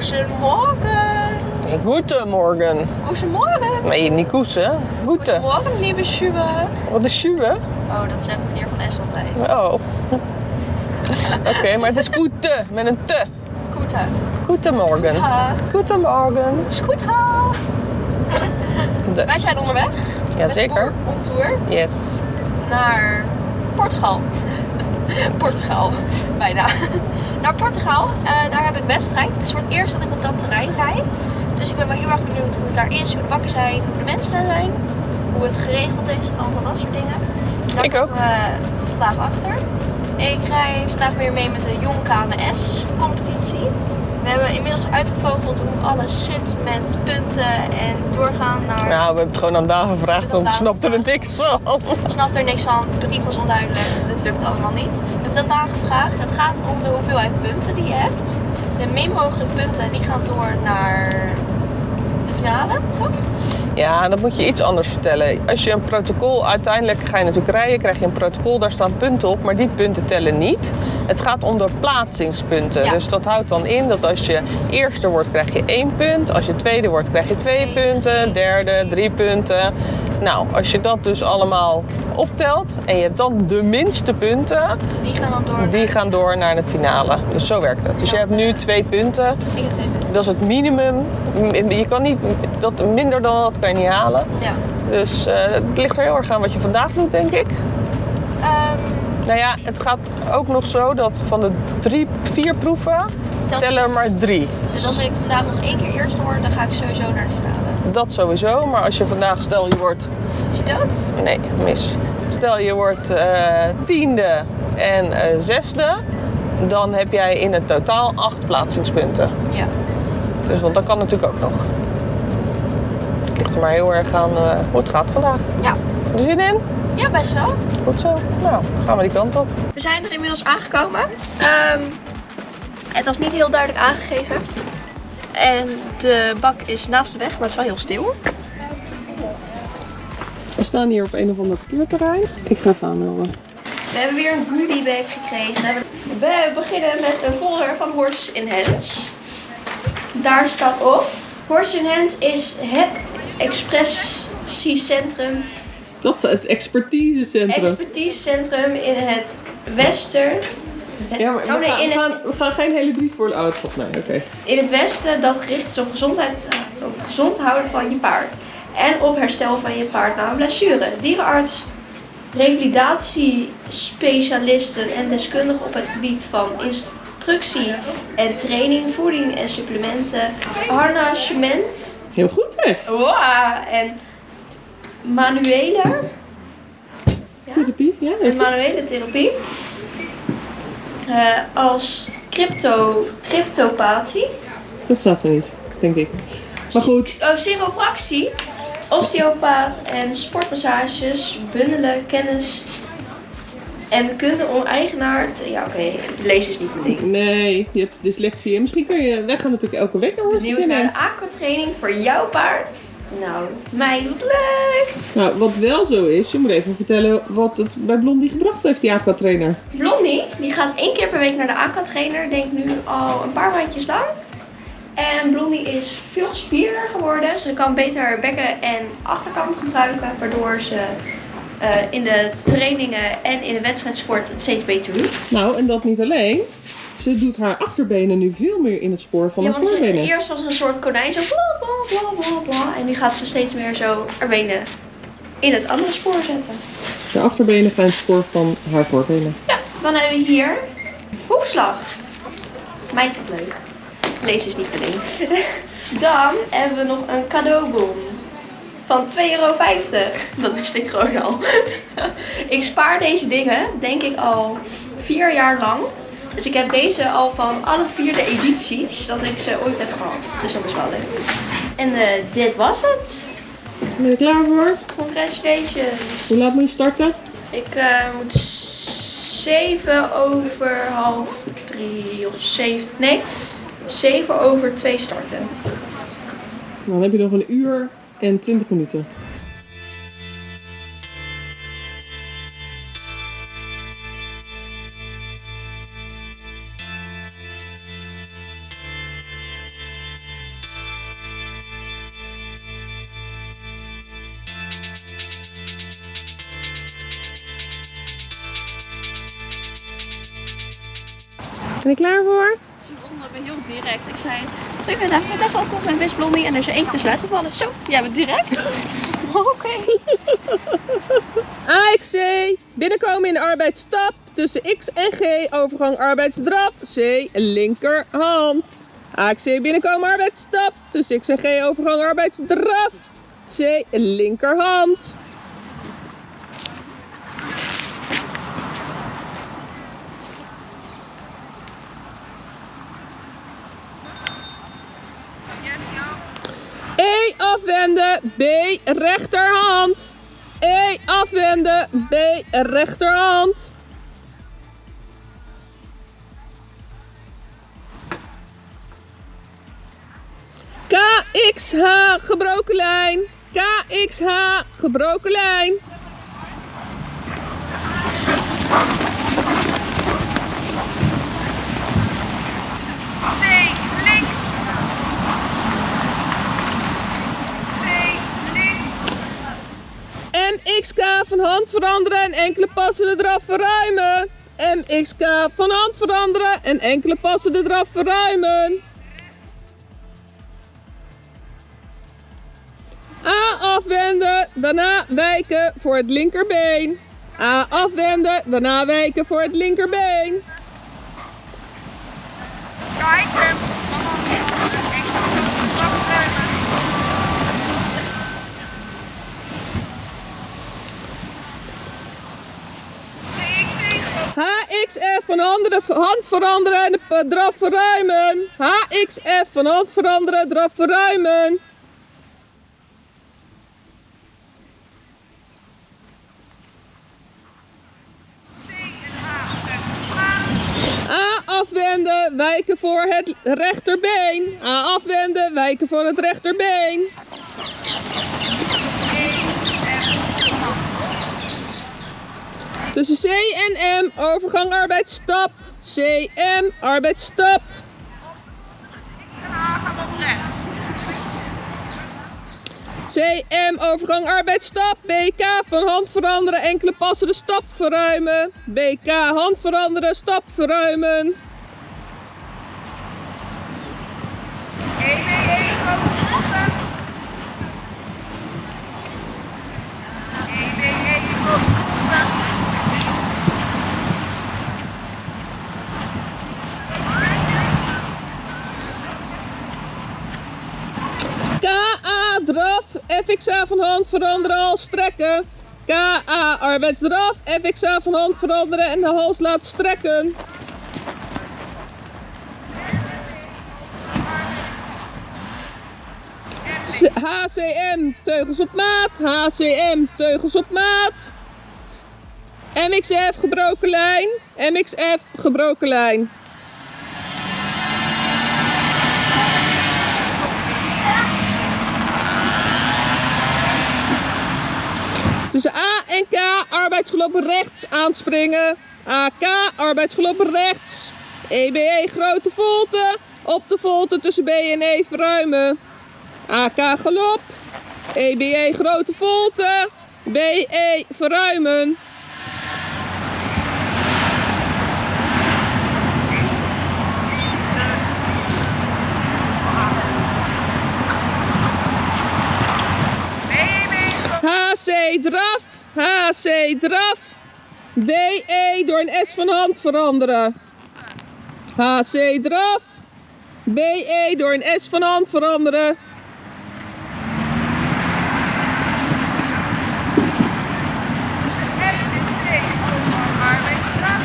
Goedemorgen. Goedemorgen. Goedemorgen. Nee, niet. Goede. Goedemorgen, lieve Schuwe. Wat is schuwe? Oh, dat zegt meneer Van S altijd. Oh. Oké, maar het is goede met een te. Goed, hè? Goedemorgen. Goedemorgen. Is goed, ha. Dus. Wij zijn onderweg. Jazeker. On tour Yes. naar Portugal. Portugal, bijna. Naar Portugal. Eh, daar heb ik wedstrijd. Het is voor het eerst dat ik op dat terrein rijd. Dus ik ben wel heel erg benieuwd hoe het daar is, hoe de bakken zijn, hoe de mensen daar zijn. Hoe het geregeld is, allemaal dat soort dingen. Daar Ik ook. we vandaag achter. Ik rij vandaag weer mee met de Jong KMS competitie. We hebben inmiddels uitgevogeld hoe alles zit met punten en doorgaan naar... Nou, we hebben het gewoon aan Daan gevraagd, want we snapten er niks van. Ik snap er niks van. De brief was onduidelijk. Dit lukt allemaal niet. Dat nagevraagd. Het gaat om de hoeveelheid punten die je hebt. De min mogelijke punten die gaan door naar de finale, toch? Ja, dat moet je iets anders vertellen. Als je een protocol, uiteindelijk ga je natuurlijk rijden, krijg je een protocol, daar staan punten op, maar die punten tellen niet. Het gaat om de plaatsingspunten. Ja. Dus dat houdt dan in dat als je eerste wordt, krijg je één punt. Als je tweede wordt, krijg je Twee. punten. Derde, drie punten. Nou, als je dat dus allemaal optelt en je hebt dan de minste punten, Die gaan dan door. die gaan door naar de finale. Dus zo werkt het. Dus je hebt nu twee punten. Ik heb twee punten. Dat is het minimum. Je kan niet, dat, minder dan dat kan je niet halen. Ja. Dus eh, het ligt er heel erg aan wat je vandaag doet, denk ik. Ehm, Nou ja, het gaat ook nog zo dat van de drie, vier proeven tellen er maar drie. dus als ik vandaag nog één keer eerste word, dan ga ik sowieso naar de finale. Dat sowieso. Maar als je vandaag, stel je wordt, Is je dood? nee, mis. Stel je wordt eh, tiende en eh, zesde, dan heb jij in het totaal acht plaatsingspunten. Ja. Dus want dat kan natuurlijk ook nog. Het ligt er maar heel erg aan eh, hoe het gaat vandaag. Ja. Heb je zin in? Ja, best wel. Goed zo. Nou, dan gaan we die kant op. We zijn er inmiddels aangekomen. Ehm, het was niet heel duidelijk aangegeven. En de bak is naast de weg, maar het is wel heel stil. We staan hier op een of ander parkeerterrein. Ik ga even aanmelden. We hebben weer een goodie bag gekregen. We beginnen met een folder van Horses in Hands. Daar staat op. Horses in Hands is het expressiecentrum, Dat is het expertisecentrum. expertisecentrum in het Westen. Ja, maar Oh, nee, in, het, we gaan geen hele brief voor de auto. Nee, oké. in het Westen dat gericht is op, gezondheid, op gezond houden van je paard. En op herstel van je paard na een blessure. Dierenarts, revalidatiespecialisten en deskundigen op het gebied van instructie en training, voeding en supplementen, harnachement Heel goed, wow, en manuele, ja, Therapie, ja. en manuele therapie. Als crypto, cryptopathie. Dat staat er niet, denk ik. Maar goed. Oh, chiropractie, osteopaat en sportmassages bundelen kennis en kunde om eigenaar te... Ja, oké, lezen is niet mijn ding. Nee, je hebt dyslexie. En misschien kan je... Wij gaan natuurlijk elke week naar Horses Nieuwe Hands. aquatraining voor jouw paard. Nou, mij doet leuk. Nou, wat wel zo is, je moet even vertellen wat het bij Blondie gebracht heeft, die aquatrainer. Blondie, die gaat één keer per week naar de aquatrainer. Denk nu al een paar maandjes lang. En Blondie is veel gespierder geworden. Ze kan beter haar bekken en achterkant gebruiken. Waardoor ze eh, in de trainingen en in de wedstrijdsport het steeds beter doet. Nou, en dat niet alleen. Ze doet haar achterbenen nu veel meer in het spoor van Ja, haar voorbenen. eerst was een soort konijn zo bla bla bla bla bla. En nu gaat ze steeds meer zo haar benen in het andere spoor zetten. De achterbenen gaan het spoor van haar voorbenen. Ja, dan hebben we hier hoefslag. Mij toch leuk. Lees is niet alleen. Dan hebben we nog een cadeaubon van 2,50 euro. Dat wist ik gewoon al. ik spaar deze dingen, denk ik, al vier jaar lang. Dus ik heb deze al van alle vier de edities dat ik ze ooit heb gehad. Dus dat is wel leuk. En eh, dit was het. Ben je er klaar voor? Congratulations. Hoe laat moet je starten? Ik eh, moet 7 over half 3 of 7. Nee, 7 over 2 starten. Dan heb je nog een uur en 20 minuten. Ben je klaar voor? Ze me heel direct. Ik zei, goedemiddag, ik ben best wel tof met Miss Blondie en er is er één tussen uitgevallen. Zo, jij bent direct? Oké. AXC, binnenkomen in de arbeidsstap. Tussen X en G, overgang arbeidsdraf. C, linkerhand. AXC, binnenkomen arbeidsstap. Tussen X en G, overgang arbeidsdraf. C, linkerhand. Afwenden, B rechterhand. E afwenden, B rechterhand. KXH gebroken lijn. KXH gebroken lijn. C, links. C, links. MXK van hand veranderen en enkele passen de draf verruimen. MXK van hand veranderen en enkele passen de draf verruimen. A afwenden, daarna wijken voor het linkerbeen. A afwenden, daarna wijken voor het linkerbeen. HXF van hand veranderen en draf verruimen. HXF van hand veranderen, draf verruimen. A afwenden, wijken voor het rechterbeen. A afwenden, wijken voor het rechterbeen. E, F, hand. Tussen C en M, overgang arbeidsstap. CM, arbeidsstap. En H gaan op rechts. CM, overgang arbeidsstap. BK, van hand veranderen, enkele passen de stap verruimen. BK, hand veranderen, stap verruimen. Draf, FXA van hand veranderen, hals strekken. KA arbeidsdraf, FXA van hand veranderen en de hals laten strekken. HCM teugels op maat, HCM teugels op maat. MXF gebroken lijn, MXF gebroken lijn. Tussen A en K, arbeidsgelopen rechts aanspringen. AK, arbeidsgelopen rechts. EBE, grote volte. Op de volte tussen B en E verruimen. AK, galop. EBE, grote volte. BE, verruimen. B, B, grote HC, draf. HC, draf. BE, door een S van hand veranderen. HC, draf. BE, door een S van hand veranderen. F en C overgang arbeidsstraf.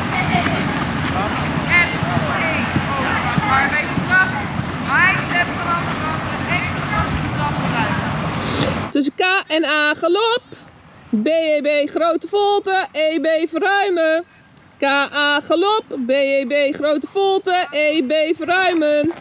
F, C overgang arbeidsstraf. HXF veranderen en enkele passen straf vooruit. Tussen K en A galop. BEB grote volte. EB verruimen. KA galop. BEB grote volte. EB verruimen.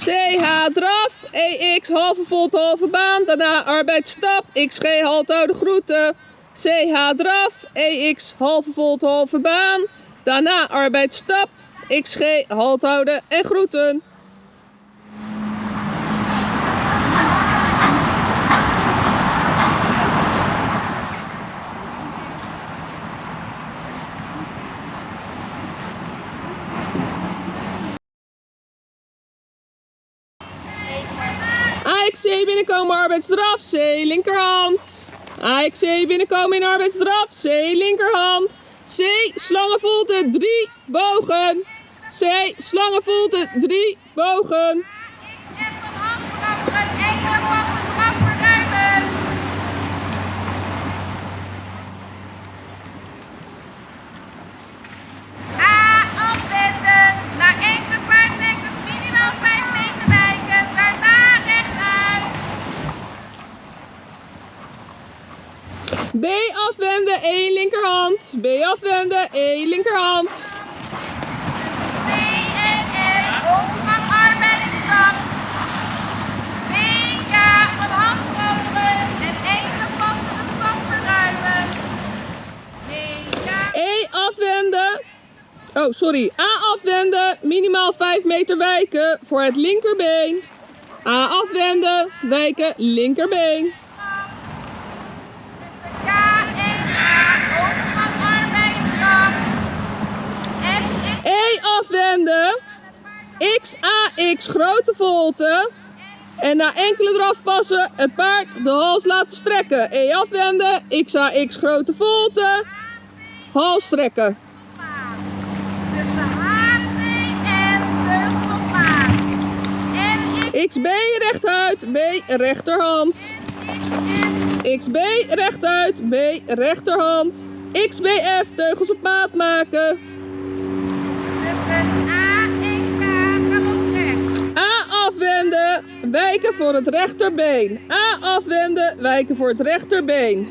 CH draf, EX halve volte halve baan, daarna arbeidsstap, XG halthouden groeten. CH draf, EX halve volte halve baan, daarna arbeidsstap, XG halthouden en groeten. AXC binnenkomen, arbeidsdraf, C, linkerhand. AXC binnenkomen in arbeidsdraf, C, linkerhand. C, slangenvolte, drie bogen. C, slangenvolte, drie bogen. B afwenden, E linkerhand. C en F, overgang arbeidsstap. BK van hand veranderen en enkele passen de stap verruimen. BK. E afwenden. Oh, sorry. A afwenden, minimaal 5 meter wijken voor het linkerbeen. A afwenden, wijken, linkerbeen. afwenden. XAX grote volte. En na enkele drafpassen het paard de hals laten strekken. E afwenden. XAX grote volte. Hals strekken. XB rechtuit, B rechterhand. XB rechtuit, B rechterhand. XBF teugels op maat maken wijken voor het rechterbeen. A afwenden, wijken voor het rechterbeen.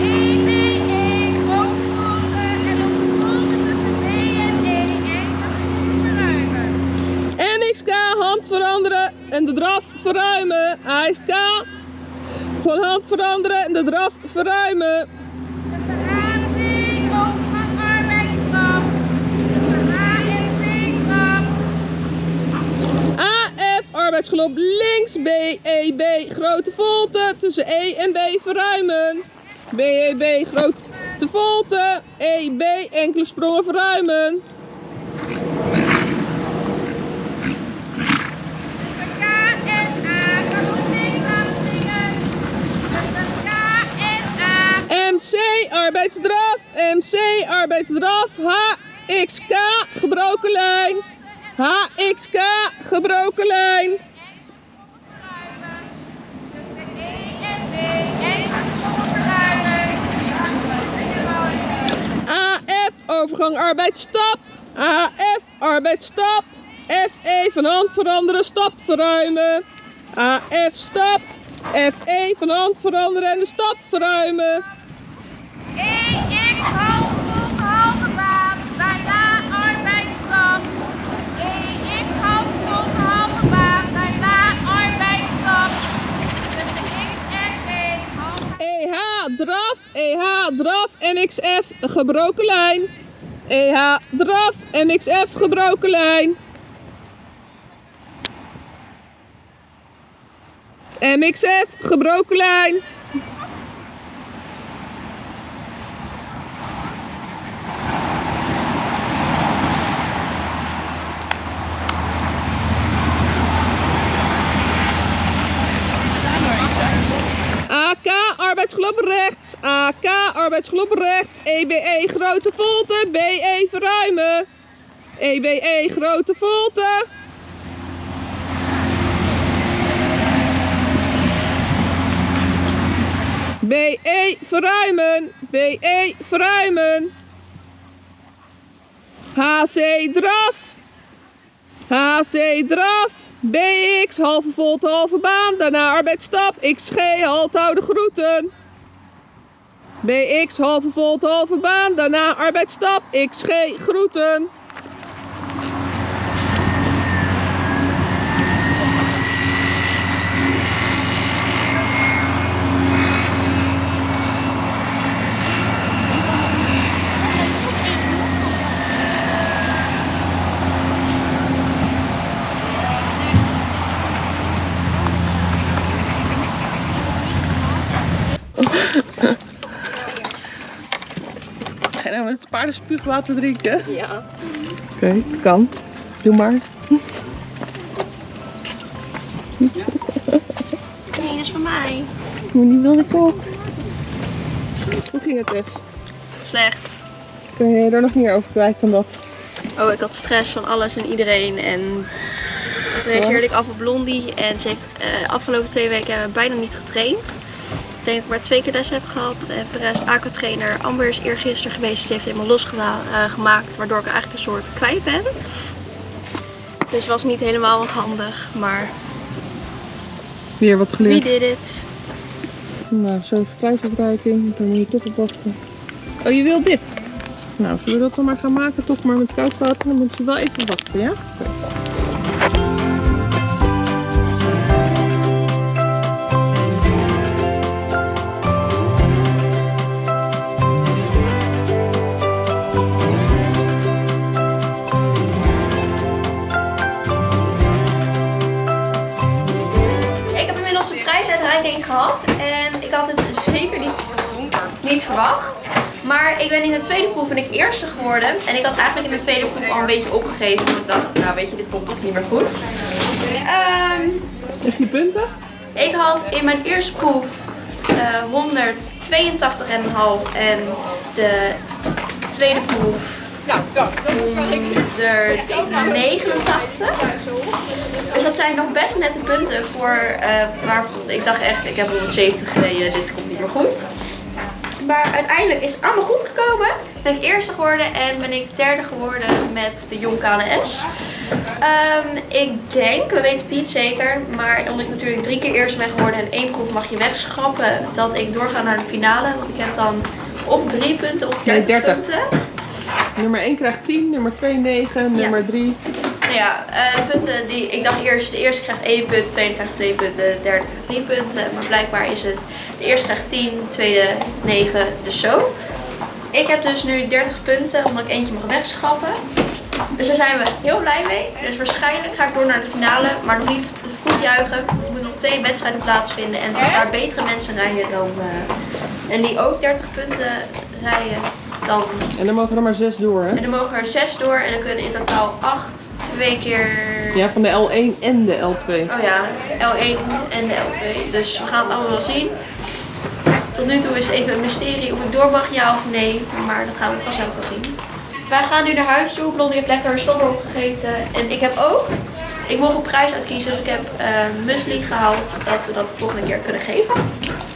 E, B, E, volte en op de volte tussen B en E, sporen verruimen. MXK hand veranderen en de draf verruimen. AXK van hand veranderen en de draf verruimen. Tussen H, C, overgang arbeidsstap. Tussen H en C, trap. AF arbeidsgelop links, B, E, B grote volte tussen E en B verruimen. B, E, B grote volte, E, B enkele sprongen verruimen. Tussen K en A, galop links afspringen. Tussen K en A. MC arbeidsdraf, MC arbeidsdraf, HXK gebroken lijn. HXK gebroken lijn. verruimen. Tussen E en D, enkele sporen verruimen. Overgang arbeidsstap. AF arbeidsstap. FE van hand veranderen, stap verruimen. AF stap. FE van hand veranderen en de stap verruimen. EX halve halve baan, daarna arbeidsstap. EX halve volte halve baan, daarna arbeidsstap. Tussen X en B, EH draf, EH draf, MXF gebroken lijn. EH draf, MXF gebroken lijn. MXF gebroken lijn. AK arbeidsgelop. AK arbeidsgelop rechts. EBE grote volte. BE verruimen. EBE grote volte. BE verruimen. BE verruimen. HC draf. HC draf. BX halve volte halve baan. Daarna arbeidsstap. XG halt houden groeten. BX halve volte halve baan. Daarna arbeidsstap. XG groeten. Het paardenspuugwater drinken? Ja. Oké, kan. Doe maar. Nee, dat is van mij. Moet niet wilde toch? Hoe ging het Tess? Slecht. Kun je er nog meer over kwijt dan dat? Oh, ik had stress van alles en iedereen. En toen reageerde ik af op Blondie. En ze heeft eh, afgelopen twee weken bijna niet getraind. Ik denk dat ik maar twee keer les heb gehad. En voor de rest, aquatrainer Amber is eergisteren geweest. Ze heeft helemaal losgemaakt. waardoor ik eigenlijk een soort kwijt ben. Dus was niet helemaal handig. Maar Weer wat wie geleerd. did it? Nou, zo'n want daar moet je toch op wachten. Oh, je wilt dit? Nou, zullen we dat dan maar gaan maken, toch maar met koud water? Dan moeten we wel even wachten, ja? Niet verwacht. Maar ik ben in de tweede proef ben ik eerste geworden. En ik had eigenlijk in de tweede proef al een beetje opgegeven. Want ik dacht, nou weet je, dit komt toch niet meer goed. Ehm, Even je punten? ik had in mijn eerste proef eh 182,5 en de tweede proef Nou, dank. Dat is wel ik. 189. Dus dat zijn nog best nette punten voor eh waar ik dacht echt, ik heb 170 gereden, dit komt niet meer goed. Maar uiteindelijk is het allemaal goed gekomen. Ben ik eerste geworden en ben ik derde geworden met de Jong KNS. Ehm, ik denk, we weten het niet zeker, maar omdat ik natuurlijk drie keer eerst ben geworden en één proef mag je wegschrappen, dat ik doorga naar de finale. Want ik heb dan of drie punten of 30, Nee, 30. punten. Nummer 1 krijgt 10, nummer 2 9, nummer 3 Nou ja, eh, de punten die ik dacht eerst, de eerste krijgt 1 punt, de tweede krijgt 2 punten, de derde krijgt 3 punten. Maar blijkbaar is het, de eerste krijgt 10, de tweede 9, dus zo. Ik heb dus nu 30 punten, omdat ik eentje mag wegschrappen. Dus daar zijn we heel blij mee. Dus waarschijnlijk ga ik door naar de finale, maar nog niet te vroeg juichen. Want er moeten nog twee wedstrijden plaatsvinden en als daar betere mensen rijden dan, eh, en die ook 30 punten rijden, dan En dan mogen er maar 6 door, hè? en dan mogen er 6 door en dan kunnen in totaal 8 twee keer. Ja, van de L1 en de L2. Oh ja, L1 en de L2. Dus we gaan het allemaal wel zien. Tot nu toe is het even een mysterie of ik door mag, ja of nee. Maar dat gaan we vanzelf wel zien. Wij gaan nu naar huis toe. Blondie heeft lekker slobber opgegeten. En ik heb ook, ik mocht een prijs uitkiezen. Dus ik heb eh muesli gehaald. Dat we dat de volgende keer kunnen geven.